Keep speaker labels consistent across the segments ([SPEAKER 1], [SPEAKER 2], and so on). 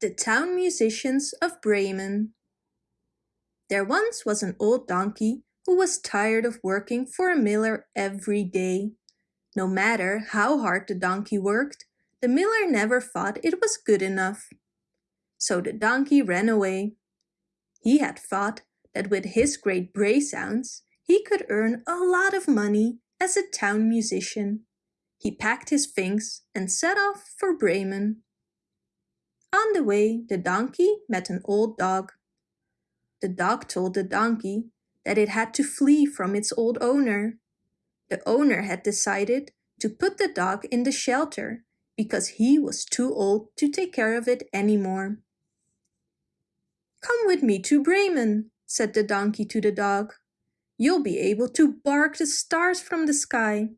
[SPEAKER 1] The Town Musicians of Bremen There once was an old donkey who was tired of working for a miller every day. No matter how hard the donkey worked, the miller never thought it was good enough. So the donkey ran away. He had thought that with his great bray sounds, he could earn a lot of money as a town musician. He packed his things and set off for Bremen. On the way, the donkey met an old dog. The dog told the donkey that it had to flee from its old owner. The owner had decided to put the dog in the shelter because he was too old to take care of it anymore. Come with me to Bremen, said the donkey to the dog. You'll be able to bark the stars from the sky.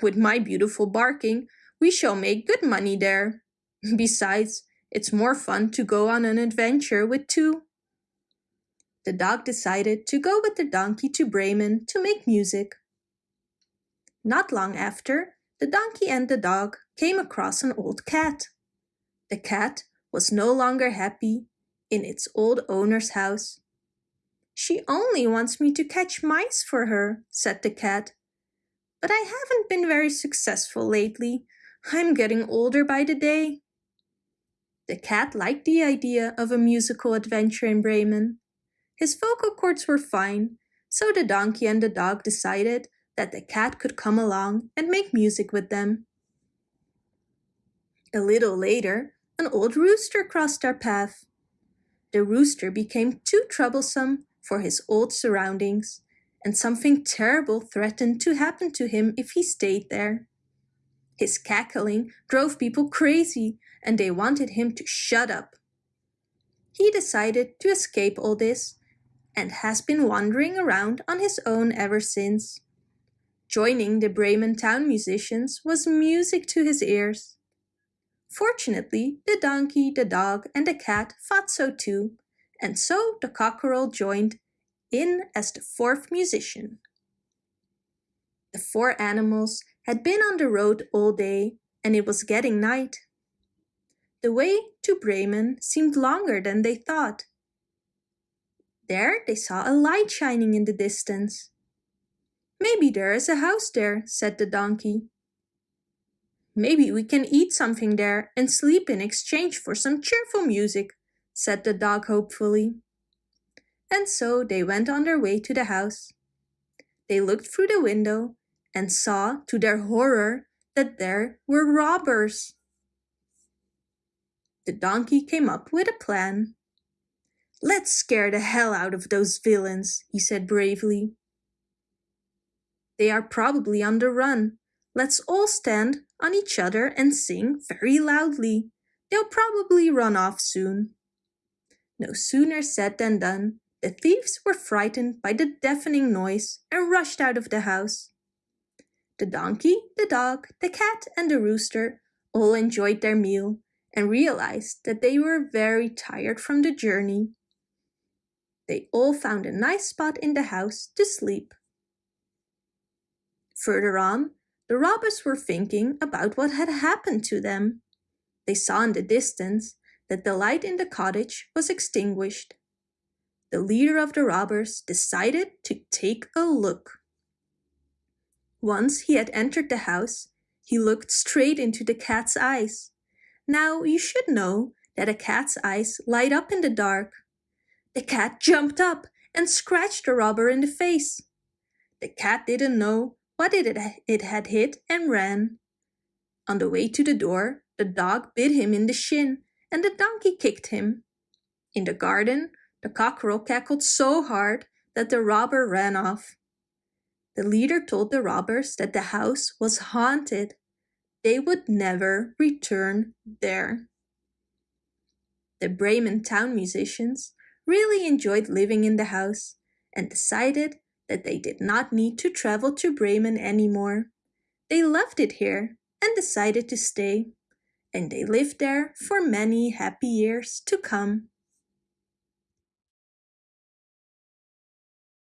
[SPEAKER 1] With my beautiful barking, we shall make good money there, Besides, it's more fun to go on an adventure with two. The dog decided to go with the donkey to Bremen to make music. Not long after, the donkey and the dog came across an old cat. The cat was no longer happy in its old owner's house. She only wants me to catch mice for her, said the cat. But I haven't been very successful lately. I'm getting older by the day. The cat liked the idea of a musical adventure in Bremen. His vocal cords were fine, so the donkey and the dog decided that the cat could come along and make music with them. A little later, an old rooster crossed our path. The rooster became too troublesome for his old surroundings, and something terrible threatened to happen to him if he stayed there. His cackling drove people crazy and they wanted him to shut up. He decided to escape all this and has been wandering around on his own ever since. Joining the Bremen town musicians was music to his ears. Fortunately, the donkey, the dog and the cat thought so too, and so the cockerel joined in as the fourth musician. The four animals had been on the road all day and it was getting night. The way to Bremen seemed longer than they thought. There they saw a light shining in the distance. Maybe there is a house there, said the donkey. Maybe we can eat something there and sleep in exchange for some cheerful music, said the dog hopefully. And so they went on their way to the house. They looked through the window and saw, to their horror, that there were robbers. The donkey came up with a plan. Let's scare the hell out of those villains, he said bravely. They are probably on the run. Let's all stand on each other and sing very loudly. They'll probably run off soon. No sooner said than done. The thieves were frightened by the deafening noise and rushed out of the house. The donkey, the dog, the cat and the rooster all enjoyed their meal and realized that they were very tired from the journey. They all found a nice spot in the house to sleep. Further on, the robbers were thinking about what had happened to them. They saw in the distance that the light in the cottage was extinguished. The leader of the robbers decided to take a look. Once he had entered the house, he looked straight into the cat's eyes. Now you should know that a cat's eyes light up in the dark. The cat jumped up and scratched the robber in the face. The cat didn't know what it, it had hit and ran. On the way to the door, the dog bit him in the shin and the donkey kicked him. In the garden, the cockerel cackled so hard that the robber ran off. The leader told the robbers that the house was haunted they would never return there. The Bremen town musicians really enjoyed living in the house and decided that they did not need to travel to Bremen anymore. They loved it here and decided to stay, and they lived there for many happy years to come.